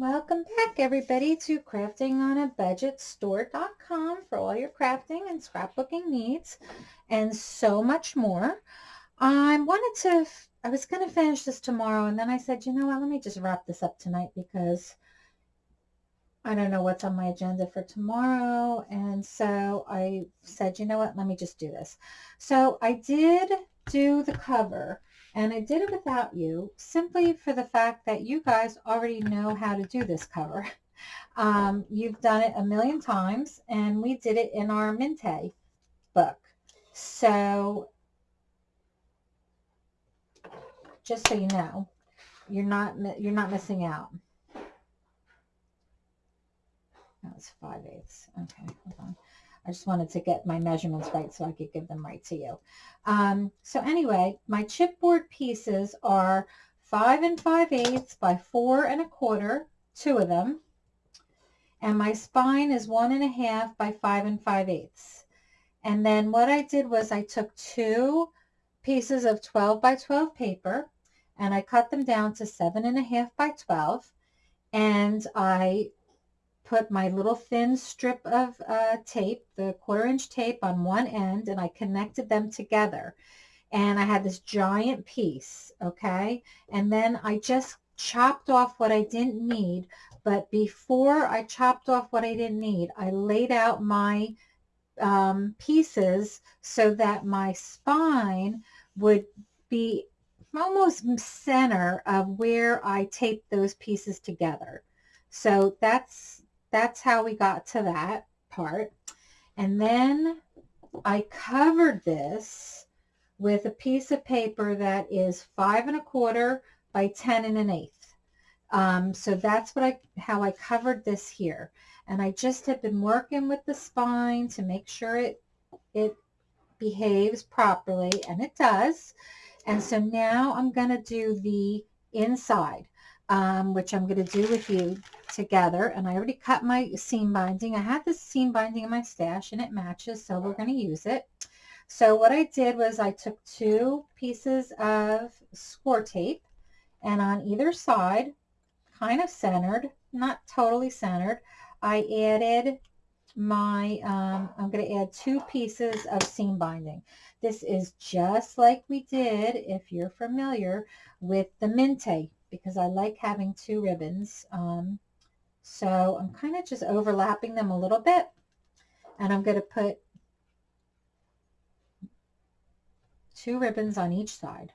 Welcome back everybody to crafting on a budget store.com for all your crafting and scrapbooking needs and so much more. I wanted to, I was going to finish this tomorrow and then I said, you know what, let me just wrap this up tonight because I don't know what's on my agenda for tomorrow. And so I said, you know what, let me just do this. So I did do the cover and I did it without you simply for the fact that you guys already know how to do this cover. Um, you've done it a million times and we did it in our Minte book. So just so you know, you're not, you're not missing out. That was 5 eighths. Okay, hold on. I just wanted to get my measurements right so I could give them right to you. Um, so anyway, my chipboard pieces are five and five eighths by four and a quarter, two of them. And my spine is one and a half by five and five eighths. And then what I did was I took two pieces of 12 by 12 paper and I cut them down to seven and a half by 12 and I put my little thin strip of uh, tape, the quarter inch tape on one end, and I connected them together. And I had this giant piece, okay? And then I just chopped off what I didn't need. But before I chopped off what I didn't need, I laid out my um, pieces so that my spine would be almost center of where I taped those pieces together. So that's that's how we got to that part. And then I covered this with a piece of paper that is five and a quarter by 10 and an eighth. Um, so that's what I, how I covered this here. And I just have been working with the spine to make sure it, it behaves properly, and it does. And so now I'm going to do the inside um, which I'm going to do with you together. And I already cut my seam binding. I have this seam binding in my stash and it matches, so we're going to use it. So what I did was I took two pieces of score tape and on either side, kind of centered, not totally centered, I added my, um, I'm going to add two pieces of seam binding. This is just like we did, if you're familiar, with the Minte because I like having two ribbons. Um, so I'm kind of just overlapping them a little bit. And I'm going to put two ribbons on each side.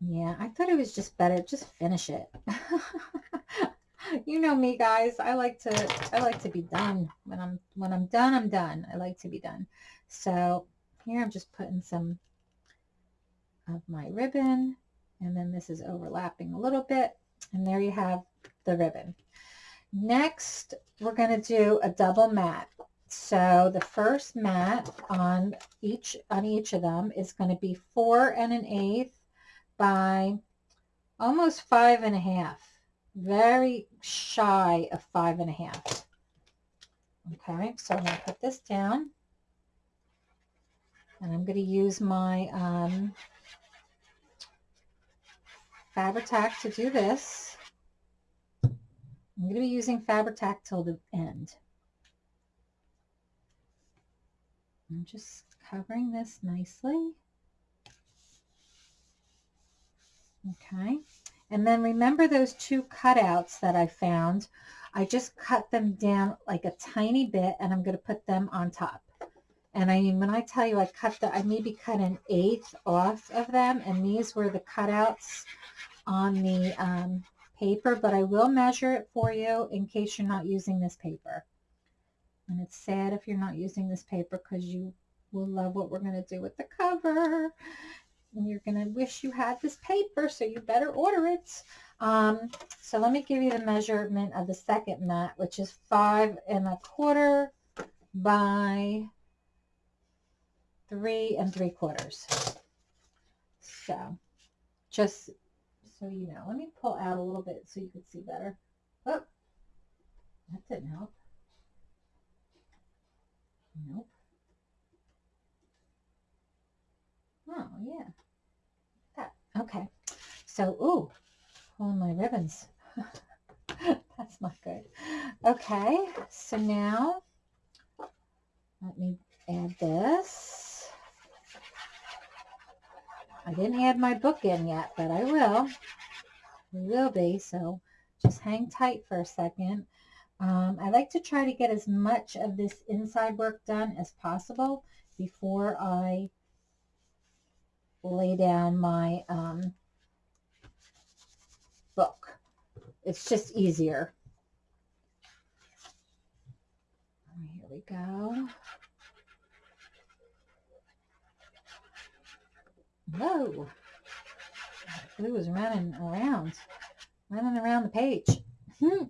Yeah, I thought it was just better. Just finish it. you know me, guys. I like to. I like to be done. When I'm when I'm done, I'm done. I like to be done. So here I'm just putting some of my ribbon and then this is overlapping a little bit and there you have the ribbon. Next, we're going to do a double mat. So the first mat on each on each of them is going to be four and an eighth by almost five and a half. Very shy of five and a half. Okay, so I'm going to put this down. And I'm going to use my um, Fabri-Tac to do this. I'm going to be using Fabri-Tac till the end. I'm just covering this nicely. Okay. And then remember those two cutouts that I found. I just cut them down like a tiny bit and I'm going to put them on top. And I mean, when I tell you I cut the, I maybe cut an eighth off of them and these were the cutouts on the um, paper, but I will measure it for you in case you're not using this paper. And it's sad if you're not using this paper because you will love what we're going to do with the cover. And you're going to wish you had this paper, so you better order it. Um, so let me give you the measurement of the second mat, which is five and a quarter by three and three quarters. So just so you know. Let me pull out a little bit so you can see better. Oh, that didn't help. Nope. Oh, yeah. That, okay. So, ooh, pulling my ribbons. That's not good. Okay, so now let me add this. I didn't add my book in yet, but I will. We will be, so just hang tight for a second. Um, I like to try to get as much of this inside work done as possible before I lay down my um, book. It's just easier. Here we go. Whoa. Glue was running around, running around the page. Hmm.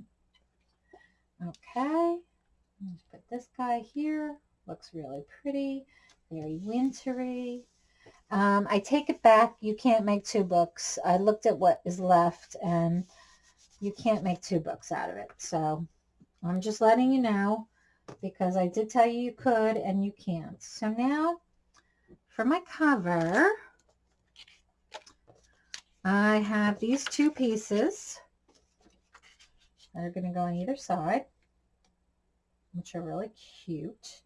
Okay. Let's put this guy here. Looks really pretty. Very wintry. Um, I take it back. You can't make two books. I looked at what is left and you can't make two books out of it. So I'm just letting you know because I did tell you you could and you can't. So now for my cover, I have these two pieces that are going to go on either side, which are really cute.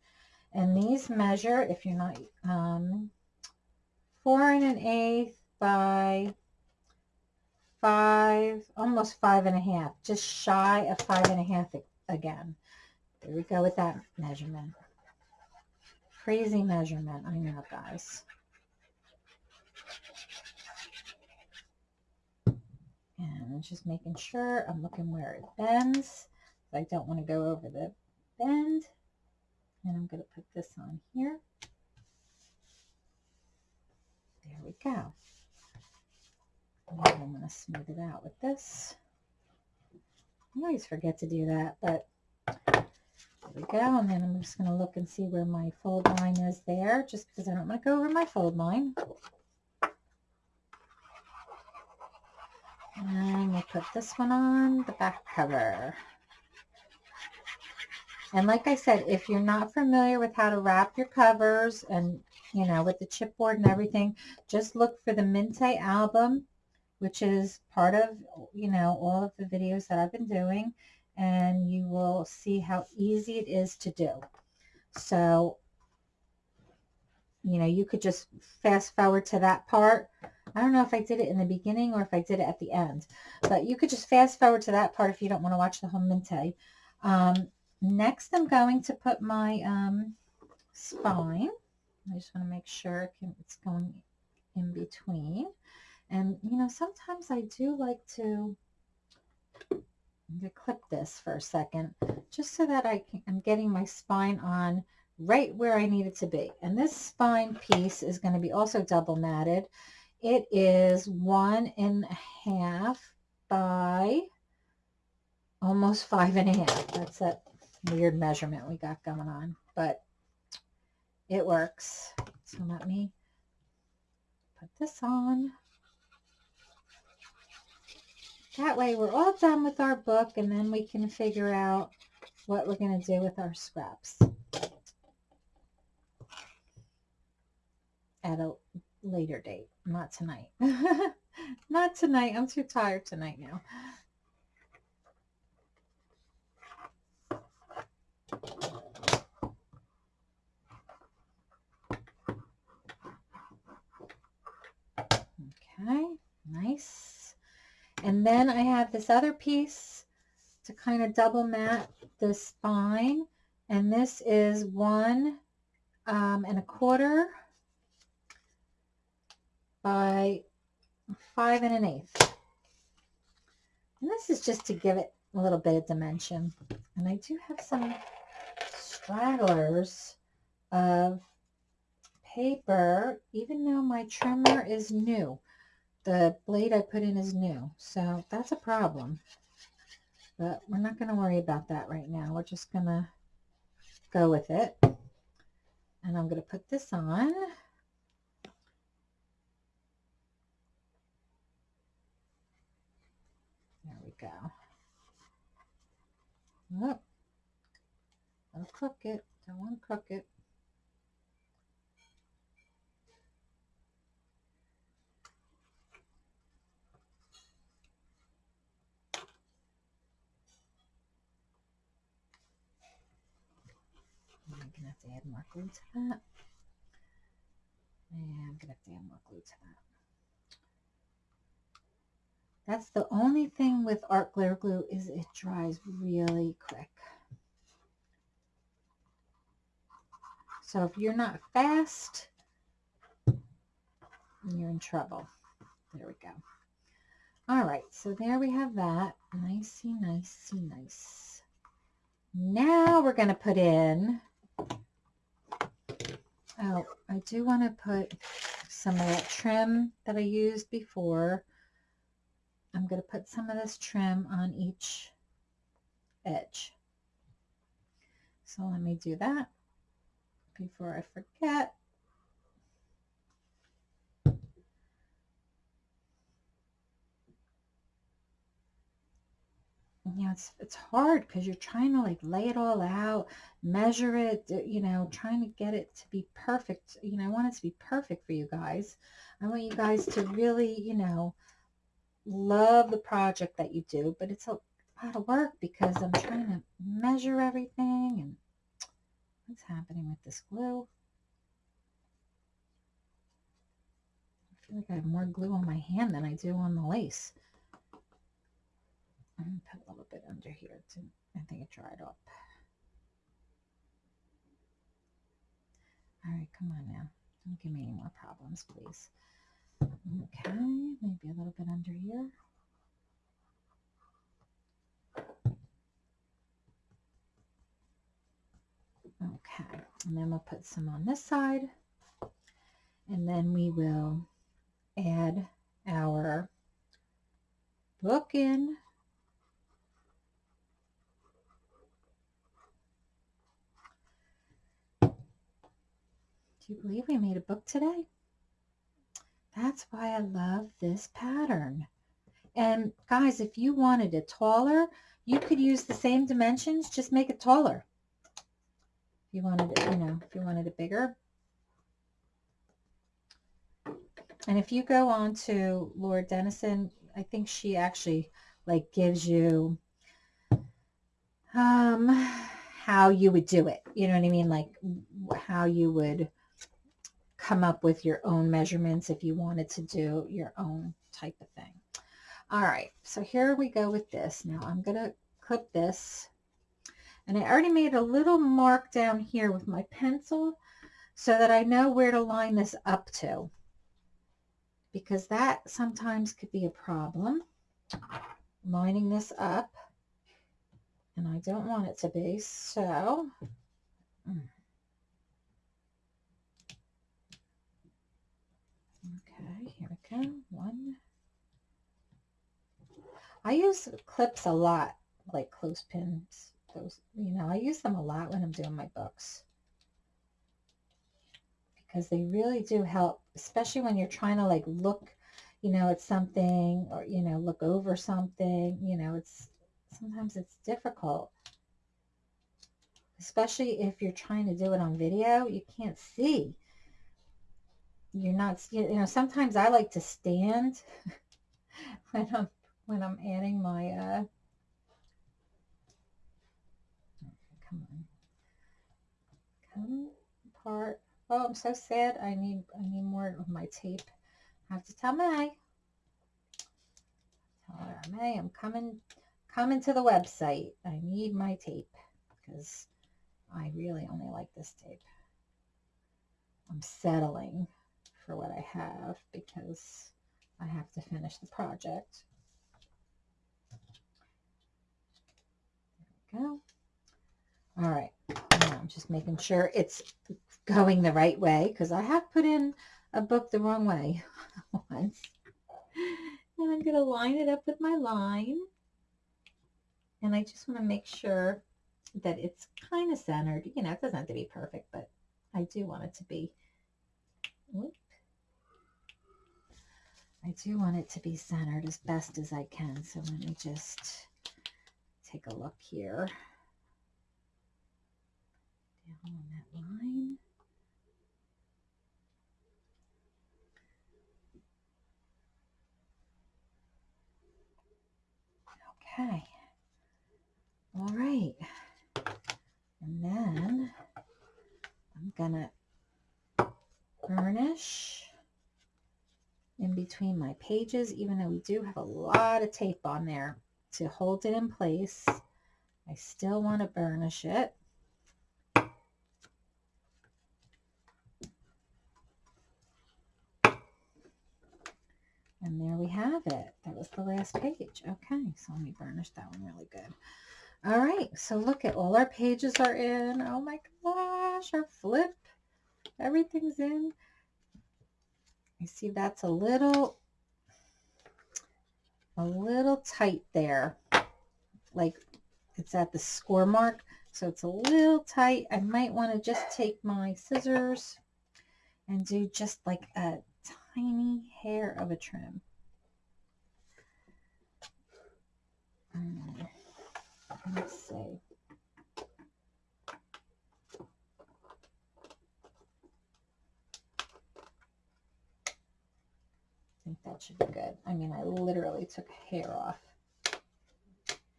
And these measure, if you're not, um, four and an eighth by five, almost five and a half, just shy of five and a half again. There we go with that measurement. Crazy measurement, I know, guys. And I'm just making sure I'm looking where it bends. I don't want to go over the bend. And I'm going to put this on here. There we go. And I'm going to smooth it out with this. I always forget to do that, but there we go. And then I'm just going to look and see where my fold line is there, just because I don't want to go over my fold line. And we'll put this one on the back cover. And like I said, if you're not familiar with how to wrap your covers and, you know, with the chipboard and everything, just look for the Minte album, which is part of, you know, all of the videos that I've been doing. And you will see how easy it is to do. So, you know, you could just fast forward to that part I don't know if I did it in the beginning or if I did it at the end. But you could just fast forward to that part if you don't want to watch the whole Minte. Um, next, I'm going to put my um, spine. I just want to make sure it's going in between. And, you know, sometimes I do like to, to clip this for a second just so that I can, I'm getting my spine on right where I need it to be. And this spine piece is going to be also double matted. It is one and a half by almost five and a half. That's that weird measurement we got going on, but it works. So let me put this on. That way we're all done with our book and then we can figure out what we're going to do with our scraps at a later date, not tonight. not tonight. I'm too tired tonight now. Okay, nice. And then I have this other piece to kind of double mat the spine. And this is one um, and a quarter by five and an eighth. And this is just to give it a little bit of dimension. And I do have some stragglers of paper, even though my trimmer is new. The blade I put in is new, so that's a problem. But we're not going to worry about that right now. We're just going to go with it. And I'm going to put this on. go. Nope. Don't cook it. Don't want to cook it. I'm going to have to add more glue to that. Yeah, I'm going to have to add more glue to that. That's the only thing with art glitter glue is it dries really quick. So if you're not fast, you're in trouble. There we go. All right, so there we have that. Nicey, nicey, nice. Now we're going to put in, oh, I do want to put some of that trim that I used before. I'm going to put some of this trim on each edge. So let me do that before I forget. you know, it's it's hard because you're trying to like lay it all out, measure it, uh, you know, trying to get it to be perfect. You know, I want it to be perfect for you guys. I want you guys to really, you know, love the project that you do, but it's a lot of work because I'm trying to measure everything and what's happening with this glue. I feel like I have more glue on my hand than I do on the lace. I'm going to put a little bit under here. To, I think it dried up. All right, come on now. Don't give me any more problems, please. Okay, maybe a little bit under here. Okay, and then we'll put some on this side. And then we will add our book in Do you believe we made a book today? That's why I love this pattern. And guys, if you wanted it taller, you could use the same dimensions, just make it taller. If you wanted it, you know, if you wanted it bigger. And if you go on to Laura Denison, I think she actually like gives you um how you would do it. You know what I mean? Like how you would come up with your own measurements if you wanted to do your own type of thing. All right, so here we go with this. Now I'm going to clip this. And I already made a little mark down here with my pencil so that I know where to line this up to. Because that sometimes could be a problem, lining this up. And I don't want it to be, so... Mm. One. I use clips a lot, like clothespins. Those, you know, I use them a lot when I'm doing my books because they really do help, especially when you're trying to like look, you know, at something or, you know, look over something, you know, it's sometimes it's difficult, especially if you're trying to do it on video, you can't see you're not, you know, sometimes I like to stand when I'm, when I'm adding my, uh, come on, come apart. Oh, I'm so sad. I need, I need more of my tape. I have to tell May. Tell her, May, I'm coming, coming to the website. I need my tape because I really only like this tape. I'm settling for what I have because I have to finish the project. There we go. All right. Now I'm just making sure it's going the right way because I have put in a book the wrong way once. And I'm going to line it up with my line. And I just want to make sure that it's kind of centered. You know, it doesn't have to be perfect, but I do want it to be. Whoops. I do want it to be centered as best as I can. So let me just take a look here. Down on that line. Okay. All right. And then I'm gonna burnish in between my pages, even though we do have a lot of tape on there to hold it in place. I still want to burnish it. And there we have it. That was the last page. Okay, so let me burnish that one really good. All right, so look at all our pages are in. Oh my gosh, our flip. Everything's in. You see that's a little, a little tight there. Like it's at the score mark. So it's a little tight. I might want to just take my scissors and do just like a tiny hair of a trim. Mm, let's see. That should be good. I mean, I literally took hair off.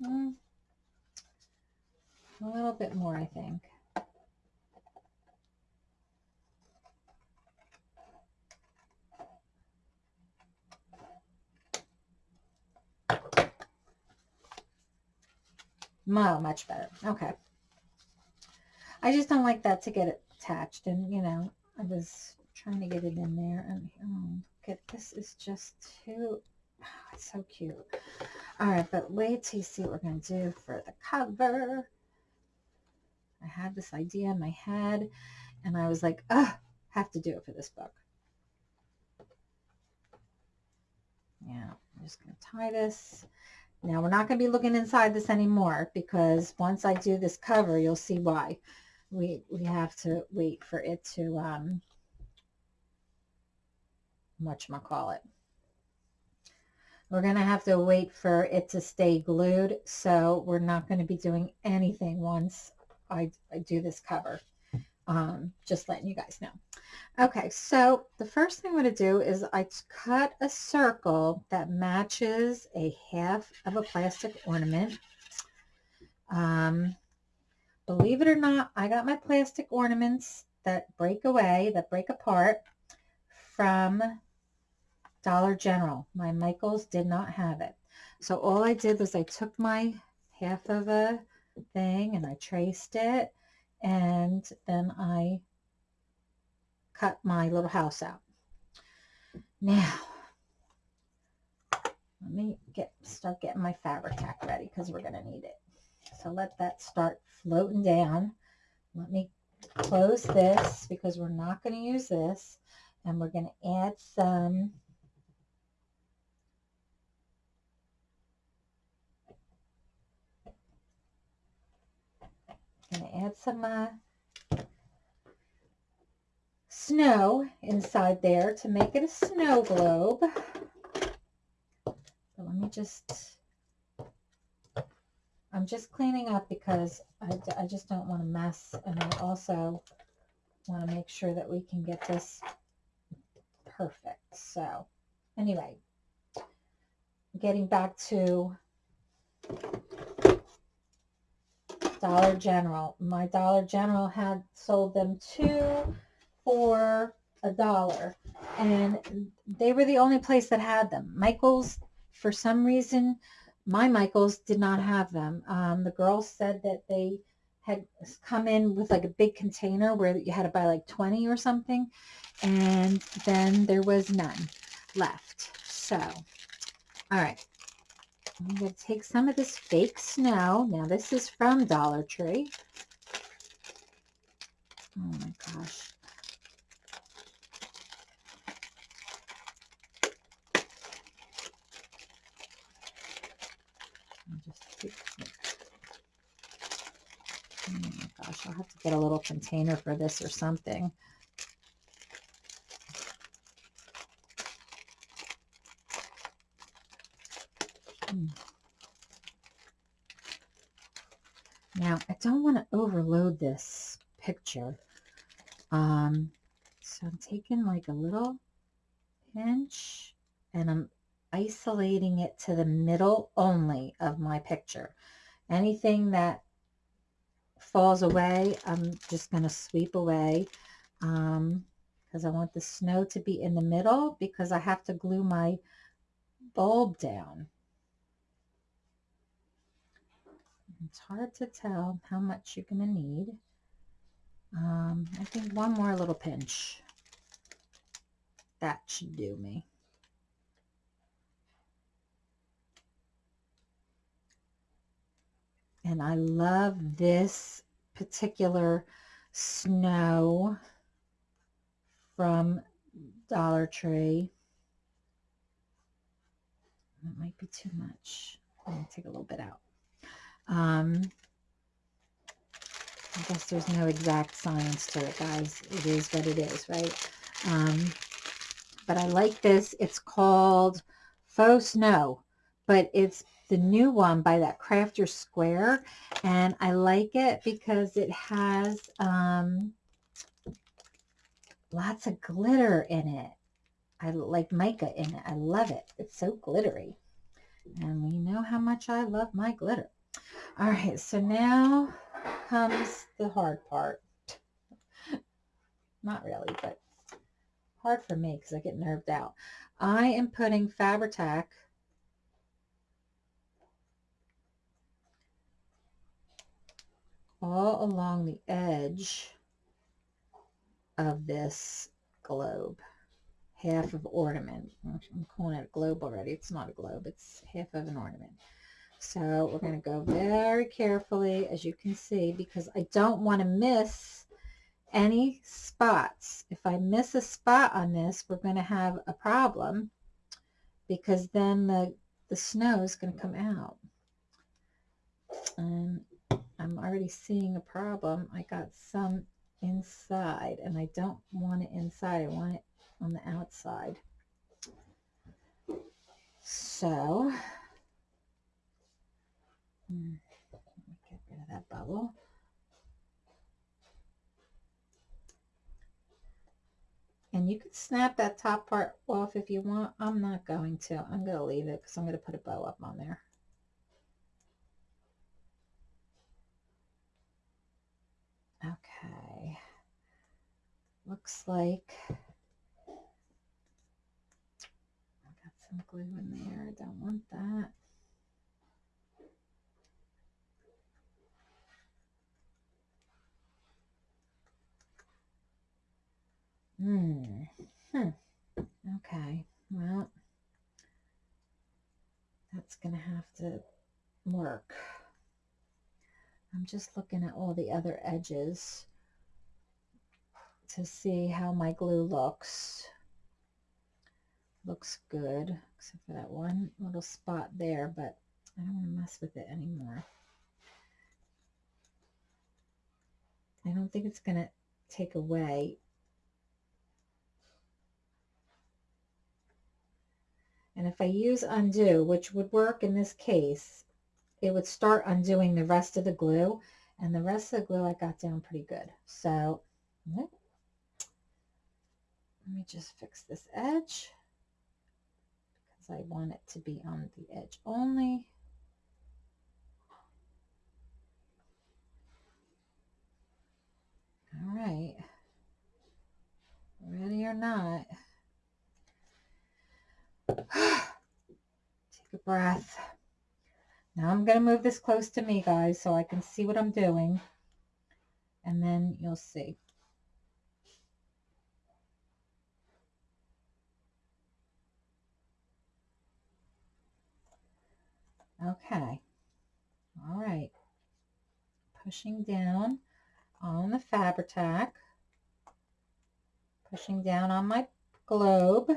Mm. A little bit more, I think. Wow, much better. Okay. I just don't like that to get attached. And, you know, I was trying to get it in there. And, oh, get this is just too, oh, it's so cute. All right, but wait till you see what we're going to do for the cover. I had this idea in my head, and I was like, ugh, have to do it for this book. Yeah, I'm just going to tie this. Now we're not going to be looking inside this anymore because once I do this cover, you'll see why. We, we have to wait for it to, um, whatchamacallit. We're going to have to wait for it to stay glued. So we're not going to be doing anything once I, I do this cover. Um, just letting you guys know. Okay, so the first thing I'm going to do is I cut a circle that matches a half of a plastic ornament. Um, believe it or not, I got my plastic ornaments that break away, that break apart from Dollar General. My Michaels did not have it. So all I did was I took my half of a thing and I traced it and then I cut my little house out. Now, let me get start getting my Fabri-Tac ready because we're going to need it. So let that start floating down. Let me close this because we're not going to use this. And we're going to add some add some uh, snow inside there to make it a snow globe. So let me just, I'm just cleaning up because I, I just don't want to mess. And I also want to make sure that we can get this perfect. So anyway, getting back to Dollar General. My Dollar General had sold them two for a dollar. And they were the only place that had them. Michael's, for some reason, my Michael's did not have them. Um, the girls said that they had come in with like a big container where you had to buy like 20 or something. And then there was none left. So, all right. I'm going to take some of this fake snow. Now this is from Dollar Tree. Oh my gosh. Just Oh my gosh, I'll have to get a little container for this or something. I don't want to overload this picture. Um, so I'm taking like a little pinch and I'm isolating it to the middle only of my picture. Anything that falls away, I'm just going to sweep away. um, because I want the snow to be in the middle because I have to glue my bulb down. It's hard to tell how much you're going to need. Um, I think one more little pinch. That should do me. And I love this particular snow from Dollar Tree. That might be too much. I'm going to take a little bit out. Um, I guess there's no exact science to it, guys. It is what it is, right? Um, but I like this. It's called Faux Snow, but it's the new one by that Crafter Square. And I like it because it has um, lots of glitter in it. I like mica in it. I love it. It's so glittery. And we know how much I love my glitter. All right, so now comes the hard part. Not really, but hard for me because I get nerved out. I am putting Fabri-Tac all along the edge of this globe. Half of ornament. Mm, I'm calling it a globe already. It's not a globe. It's half of an ornament. So we're going to go very carefully, as you can see, because I don't want to miss any spots. If I miss a spot on this, we're going to have a problem because then the, the snow is going to come out. And I'm already seeing a problem. I got some inside and I don't want it inside. I want it on the outside. So, get rid of that bubble. And you could snap that top part off if you want. I'm not going to. I'm going to leave it because I'm going to put a bow up on there. Okay. Looks like I got some glue in there. I don't want that. Hmm. Hmm. Okay. Well, that's going to have to work. I'm just looking at all the other edges to see how my glue looks. Looks good, except for that one little spot there, but I don't want to mess with it anymore. I don't think it's going to take away And if I use undo, which would work in this case, it would start undoing the rest of the glue. And the rest of the glue I got down pretty good. So let me just fix this edge because I want it to be on the edge only. All right. Ready or not. Take a breath. Now I'm going to move this close to me, guys, so I can see what I'm doing. And then you'll see. Okay. All right. Pushing down on the Fabri-Tac. Pushing down on my globe.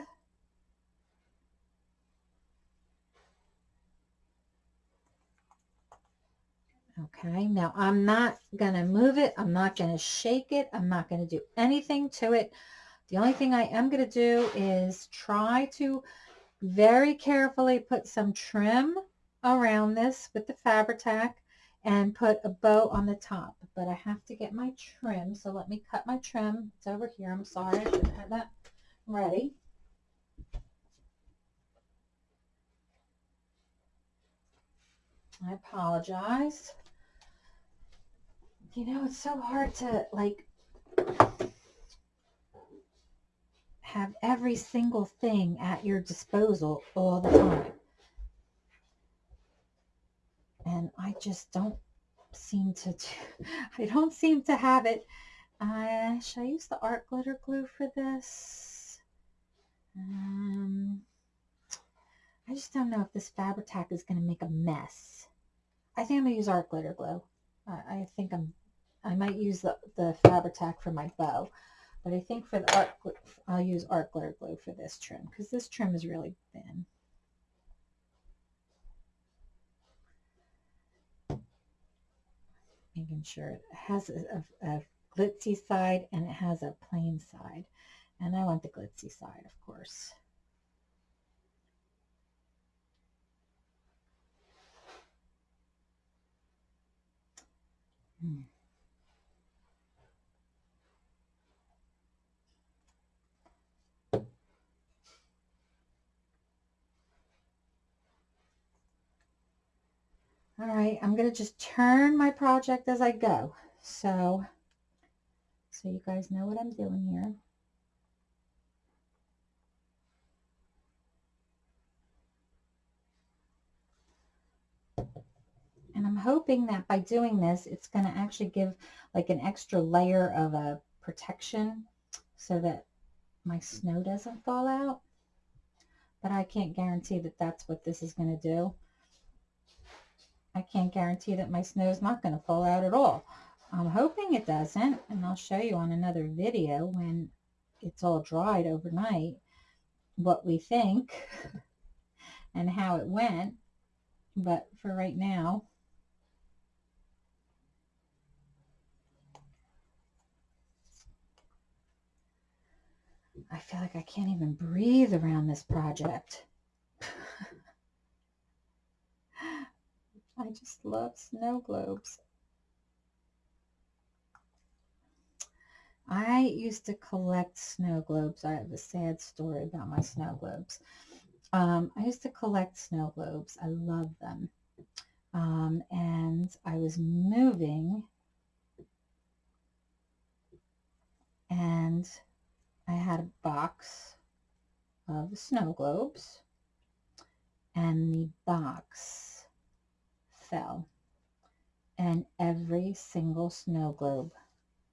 Okay, now I'm not going to move it. I'm not going to shake it. I'm not going to do anything to it. The only thing I am going to do is try to very carefully put some trim around this with the Fabri-Tac and put a bow on the top. But I have to get my trim, so let me cut my trim. It's over here. I'm sorry, I should have had that ready. I apologize you know, it's so hard to like have every single thing at your disposal all the time. And I just don't seem to, I don't seem to have it. Uh, should I use the art glitter glue for this? Um, I just don't know if this Fabri-Tac is going to make a mess. I think I'm going to use art glitter glue. I, I think I'm, I might use the, the Fabri-Tac for my bow. But I think for the art, I'll use art glitter glue for this trim because this trim is really thin. Making sure it has a, a, a glitzy side and it has a plain side. And I want the glitzy side, of course. Hmm. All right, I'm going to just turn my project as I go. So, so you guys know what I'm doing here. And I'm hoping that by doing this, it's going to actually give like an extra layer of a protection so that my snow doesn't fall out. But I can't guarantee that that's what this is going to do. I can't guarantee that my snow is not going to fall out at all. I'm hoping it doesn't, and I'll show you on another video when it's all dried overnight what we think and how it went. But for right now, I feel like I can't even breathe around this project. I just love snow globes. I used to collect snow globes. I have a sad story about my snow globes. Um, I used to collect snow globes. I love them. Um, and I was moving and I had a box of snow globes and the box fell and every single snow globe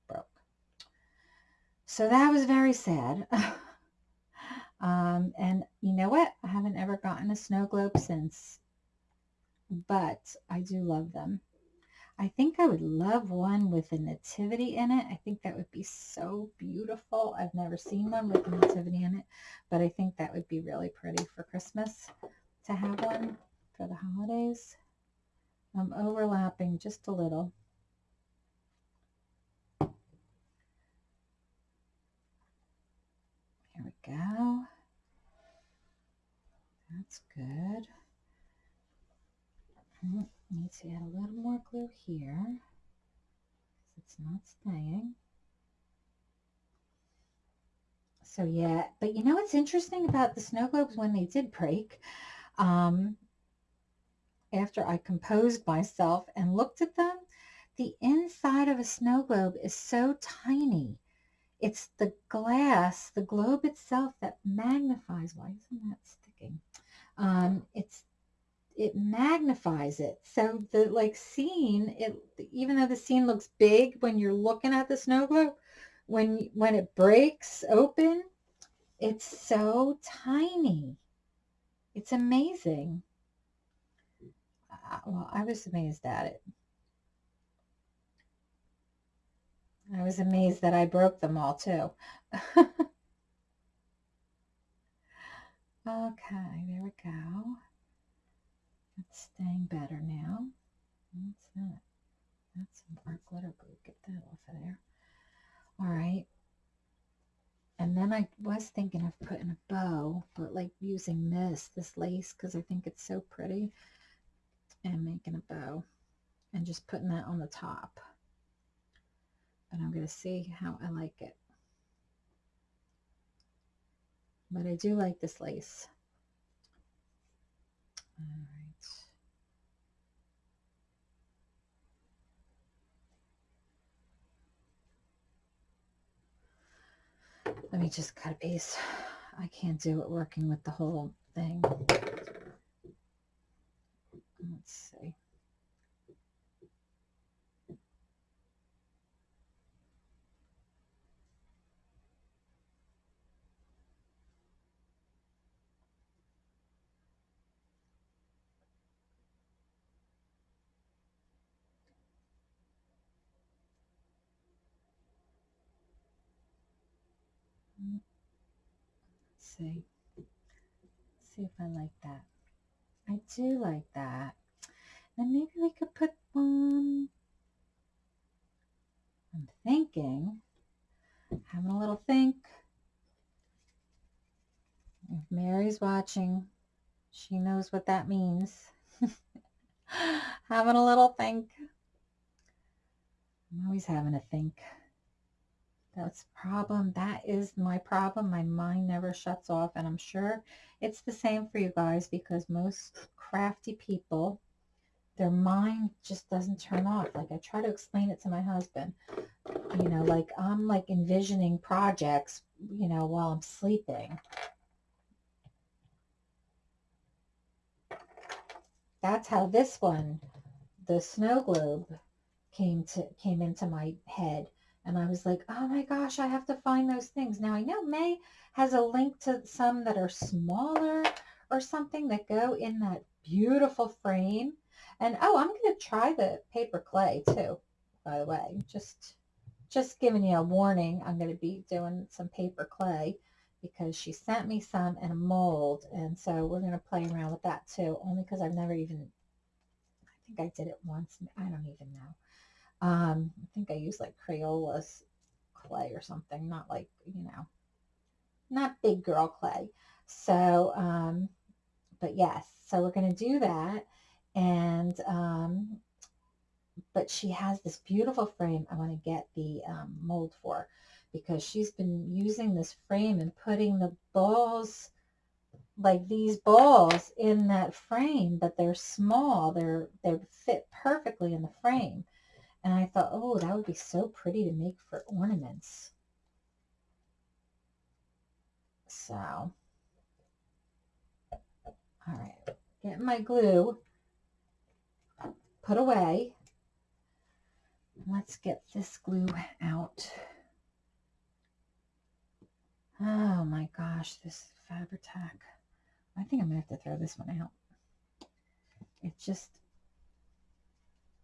broke. So that was very sad. um, and you know what? I haven't ever gotten a snow globe since, but I do love them. I think I would love one with a nativity in it. I think that would be so beautiful. I've never seen one with a nativity in it, but I think that would be really pretty for Christmas to have one for the holidays. I'm overlapping just a little. There we go. That's good. Hmm, need to add a little more glue here it's not staying. So yeah, but you know what's interesting about the snow globes when they did break? Um, after I composed myself and looked at them, the inside of a snow globe is so tiny. It's the glass, the globe itself that magnifies. Why isn't that sticking? Um, it's it magnifies it. So the like scene, it even though the scene looks big when you're looking at the snow globe, when when it breaks open, it's so tiny. It's amazing well, I was amazed at it. I was amazed that I broke them all too. okay, there we go. It's staying better now. What's that? That's some art glitter glue. Get that off of there. All right. And then I was thinking of putting a bow, but like using this, this lace, because I think it's so pretty and making a bow and just putting that on the top. But I'm going to see how I like it. But I do like this lace. All right. Let me just cut a piece. I can't do it working with the whole thing. See. see. See if I like that. I do like that. And maybe we could put one. I'm thinking, having a little think. If Mary's watching, she knows what that means. having a little think. I'm always having a think. That's problem. That is my problem. My mind never shuts off. And I'm sure it's the same for you guys because most crafty people, their mind just doesn't turn off. Like I try to explain it to my husband. You know, like I'm like envisioning projects, you know, while I'm sleeping. That's how this one, the snow globe, came to came into my head and I was like, oh my gosh, I have to find those things. Now I know May has a link to some that are smaller or something that go in that beautiful frame. And oh, I'm going to try the paper clay too, by the way. Just, just giving you a warning. I'm going to be doing some paper clay because she sent me some in a mold. And so we're going to play around with that too, only because I've never even, I think I did it once. I don't even know. Um, I think I used like Crayolas clay or something, not like, you know, not big girl clay. So, um, but yes, so we're going to do that. And, um, but she has this beautiful frame I want to get the um, mold for because she's been using this frame and putting the balls like these balls in that frame, but they're small. They're, they fit perfectly in the frame. And I thought, oh, that would be so pretty to make for ornaments. So, all right, get my glue put away. Let's get this glue out. Oh my gosh, this Fabri-Tac. I think I'm going to have to throw this one out. It just,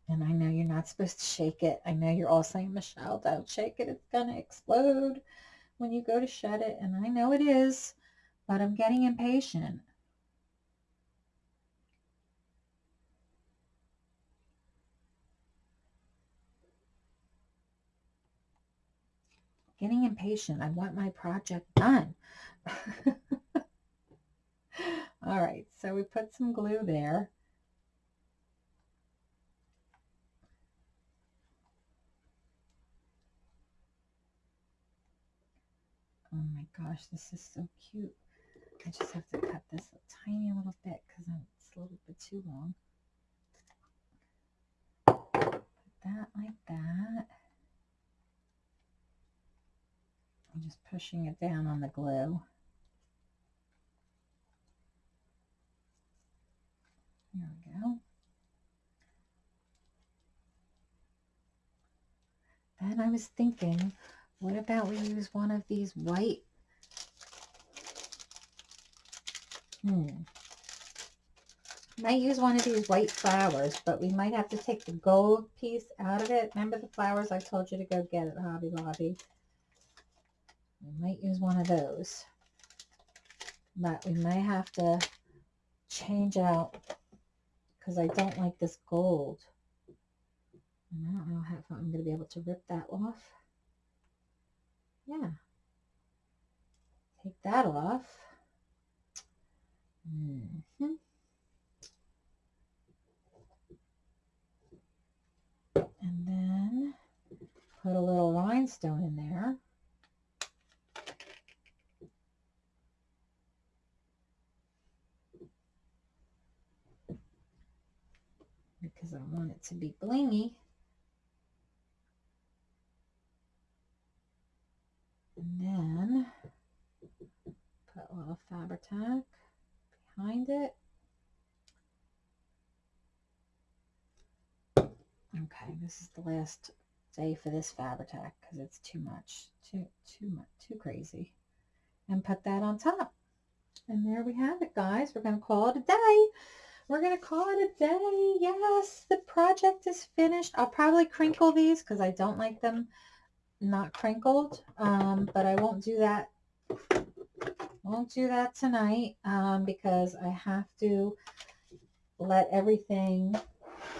and I know you're not supposed to shake it. I know you're all saying, Michelle, don't shake it. It's going to explode when you go to shut it. And I know it is, but I'm getting impatient. Getting impatient. I want my project done. all right, so we put some glue there. Oh my gosh, this is so cute. I just have to cut this a tiny little bit because it's a little bit too long. Put that like that. I'm just pushing it down on the glue. There we go. Then I was thinking what about we use one of these white? Hmm. Might use one of these white flowers, but we might have to take the gold piece out of it. Remember the flowers I told you to go get at Hobby Lobby? We might use one of those. But we may have to change out because I don't like this gold. And I don't know if I'm going to be able to rip that off yeah. Take that off. Mm -hmm. And then put a little rhinestone in there. Because I want it to be blingy. And then put a little Fabri-Tac behind it. Okay, this is the last day for this Fabri-Tac because it's too much, too, too much, too crazy. And put that on top. And there we have it, guys. We're going to call it a day. We're going to call it a day. Yes, the project is finished. I'll probably crinkle these because I don't like them not crinkled, um, but I won't do that. Won't do that tonight um, because I have to let everything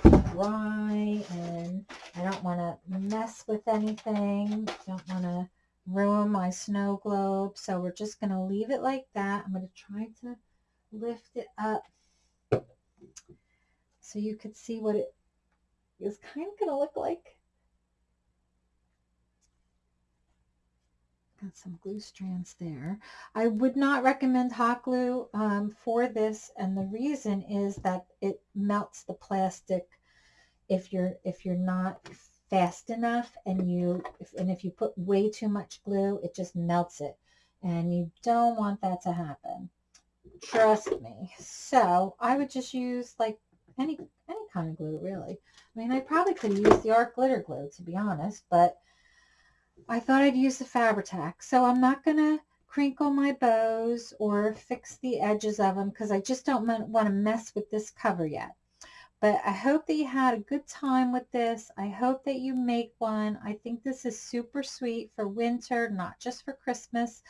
dry and I don't want to mess with anything. Don't want to ruin my snow globe. So we're just going to leave it like that. I'm going to try to lift it up so you could see what it is kind of going to look like. Got some glue strands there. I would not recommend hot glue um, for this, and the reason is that it melts the plastic if you're if you're not fast enough, and you if, and if you put way too much glue, it just melts it, and you don't want that to happen. Trust me. So I would just use like any any kind of glue, really. I mean, I probably could use the art glitter glue, to be honest, but I thought I'd use the Fabri-Tac. So I'm not going to crinkle my bows or fix the edges of them because I just don't want to mess with this cover yet. But I hope that you had a good time with this. I hope that you make one. I think this is super sweet for winter, not just for Christmas.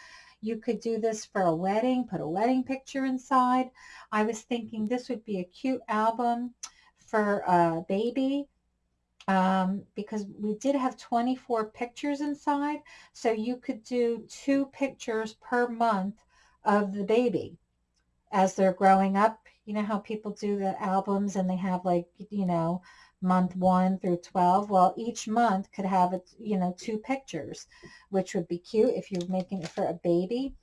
You could do this for a wedding, put a wedding picture inside. I was thinking this would be a cute album for a baby um, because we did have 24 pictures inside. So you could do two pictures per month of the baby as they're growing up. You know how people do the albums and they have like, you know, month one through 12. Well, each month could have, you know, two pictures, which would be cute if you're making it for a baby.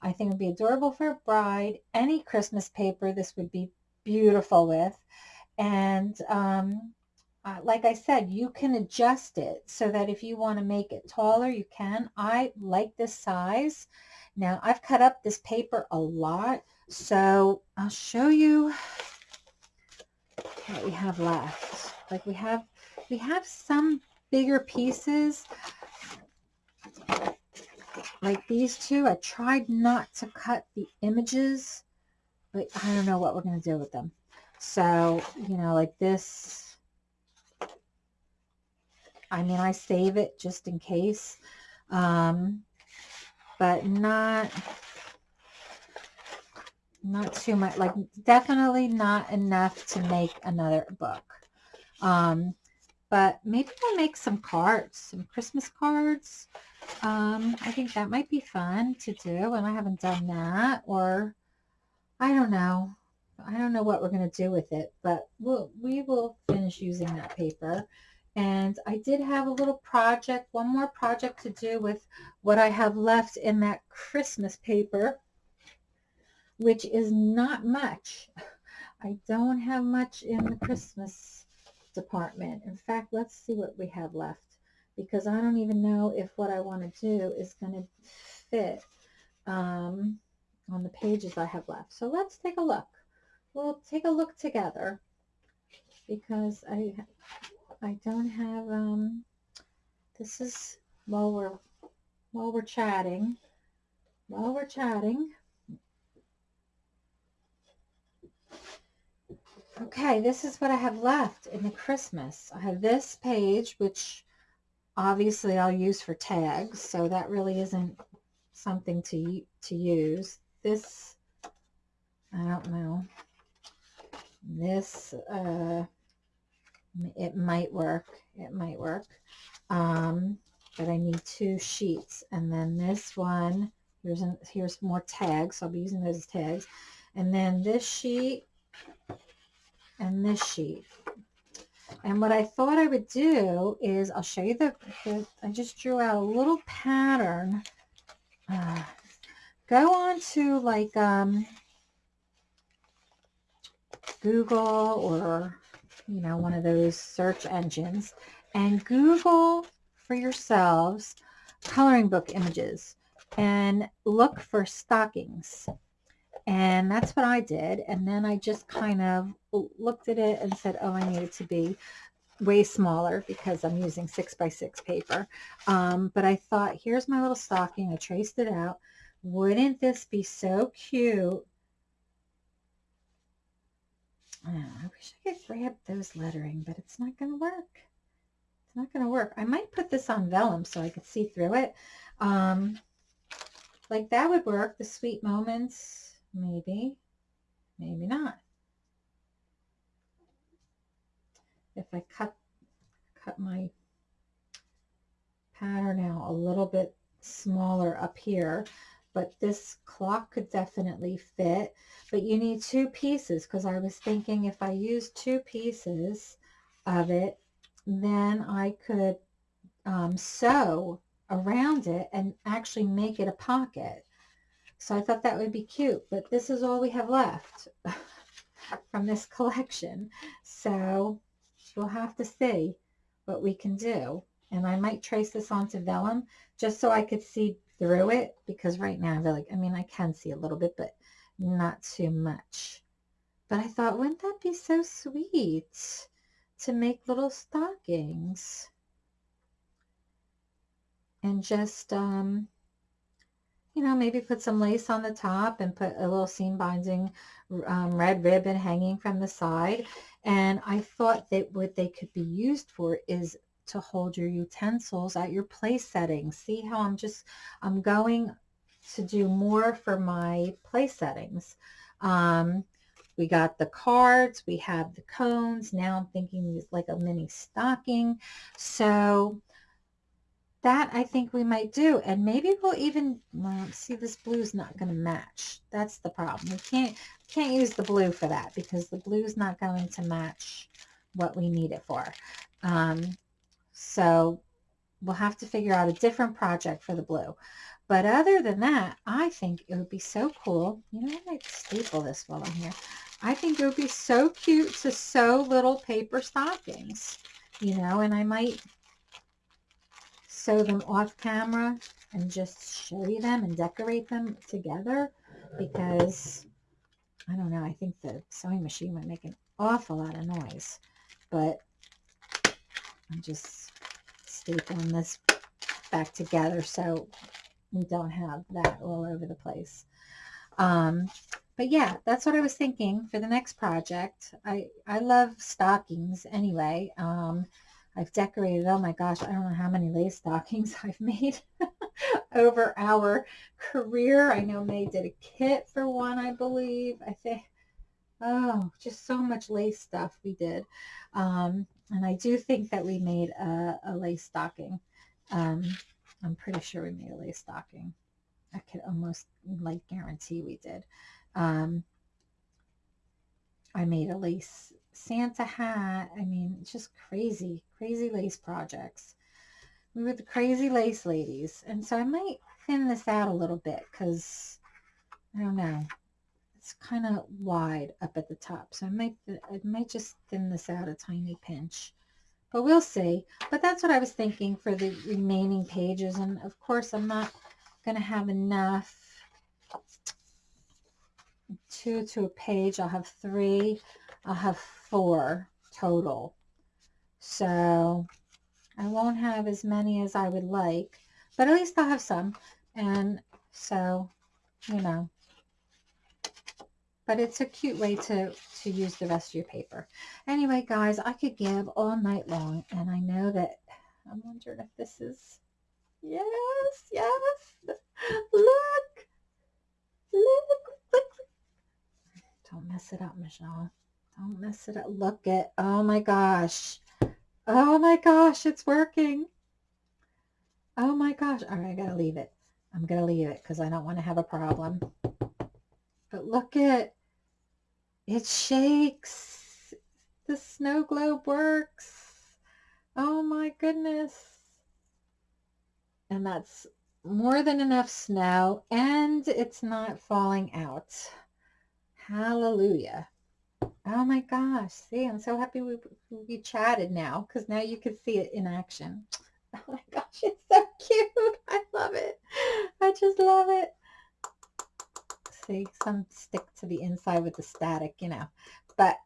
I think it would be adorable for a bride. Any Christmas paper, this would be beautiful with. And um, uh, like I said, you can adjust it so that if you want to make it taller, you can. I like this size. Now, I've cut up this paper a lot, so I'll show you what we have left. Like we have, we have some bigger pieces, like these two. I tried not to cut the images, but I don't know what we're going to do with them. So, you know, like this, I mean, I save it just in case, um, but not, not too much, like definitely not enough to make another book. Um, but maybe I'll make some cards, some Christmas cards. Um, I think that might be fun to do, and I haven't done that, or I don't know. I don't know what we're going to do with it, but we'll, we will finish using that paper. And I did have a little project, one more project to do with what I have left in that Christmas paper, which is not much. I don't have much in the Christmas department. In fact, let's see what we have left because I don't even know if what I want to do is going to fit um, on the pages I have left. So let's take a look. We'll take a look together because I I don't have, um, this is while we're, while we're chatting, while we're chatting. Okay, this is what I have left in the Christmas. I have this page, which obviously I'll use for tags, so that really isn't something to, to use. This, I don't know. This, uh, it might work. It might work. Um, but I need two sheets. And then this one, here's, an, here's more tags. So I'll be using those as tags. And then this sheet and this sheet. And what I thought I would do is I'll show you the, the I just drew out a little pattern. Uh, go on to like um, Google or you know, one of those search engines and Google for yourselves coloring book images and look for stockings. And that's what I did. And then I just kind of looked at it and said, oh, I need it to be way smaller because I'm using six by six paper. Um, but I thought, here's my little stocking. I traced it out. Wouldn't this be so cute? I wish I could grab those lettering, but it's not going to work. It's not going to work. I might put this on vellum so I could see through it. Um, like that would work. The sweet moments, maybe, maybe not. if I cut cut my pattern out a little bit smaller up here but this clock could definitely fit. But you need two pieces because I was thinking if I use two pieces of it then I could um, sew around it and actually make it a pocket so I thought that would be cute but this is all we have left from this collection so we'll have to see what we can do. And I might trace this onto vellum just so I could see through it because right now I really, I mean, I can see a little bit, but not too much. But I thought, wouldn't that be so sweet to make little stockings? And just, um, you know, maybe put some lace on the top and put a little seam binding um, red ribbon hanging from the side. And I thought that what they could be used for is to hold your utensils at your place settings. See how I'm just, I'm going to do more for my place settings. Um, we got the cards, we have the cones. Now I'm thinking like a mini stocking. So that I think we might do. And maybe we'll even, well, see this blue's not going to match. That's the problem. We can't, can't use the blue for that because the blue's not going to match what we need it for. Um, so we'll have to figure out a different project for the blue. But other than that, I think it would be so cool. You know, I might staple this while I'm here. I think it would be so cute to sew little paper stockings, you know, and I might sew them off camera and just show you them and decorate them together because I don't know, I think the sewing machine would make an awful lot of noise, but I'm just stapling this back together so we don't have that all over the place. Um, but yeah, that's what I was thinking for the next project. I, I love stockings anyway. Um, I've decorated, oh my gosh, I don't know how many lace stockings I've made over our career. I know May did a kit for one, I believe. I think, oh, just so much lace stuff we did. Um, and I do think that we made a, a lace stocking. Um, I'm pretty sure we made a lace stocking. I could almost like guarantee we did. Um, I made a lace Santa hat. I mean, it's just crazy, crazy lace projects. We were the crazy lace ladies. And so I might thin this out a little bit because, I don't know, it's kind of wide up at the top. So I might, I might just thin this out a tiny pinch. But we'll see. But that's what I was thinking for the remaining pages. And of course, I'm not going to have enough two to a page. I'll have three. I'll have four total. So I won't have as many as I would like, but at least I'll have some. And so, you know, but it's a cute way to, to use the rest of your paper. Anyway, guys, I could give all night long, and I know that I'm wondering if this is, yes, yes, look, look, look. Don't mess it up, Michelle. Don't mess it up. Look at, oh my gosh. Oh my gosh, it's working. Oh my gosh. All right, I got to leave it. I'm going to leave it because I don't want to have a problem. But look at, it shakes. The snow globe works. Oh my goodness. And that's more than enough snow and it's not falling out. Hallelujah. Oh my gosh. See, I'm so happy we, we chatted now because now you can see it in action. Oh my gosh, it's so cute. I love it. I just love it. See, some stick to the inside with the static, you know. But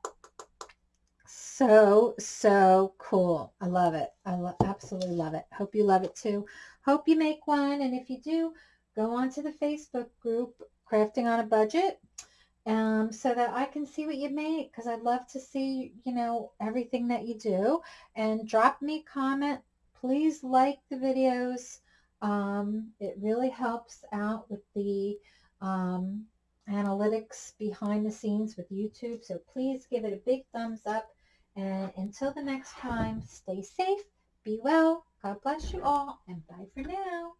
so, so cool. I love it. I lo absolutely love it. Hope you love it too. Hope you make one. And if you do, go on to the Facebook group, Crafting on a Budget, um, so that I can see what you make because I'd love to see, you know, everything that you do. And drop me a comment. Please like the videos. Um, it really helps out with the um, analytics behind the scenes with YouTube. So please give it a big thumbs up. And until the next time, stay safe, be well, God bless you all, and bye for now.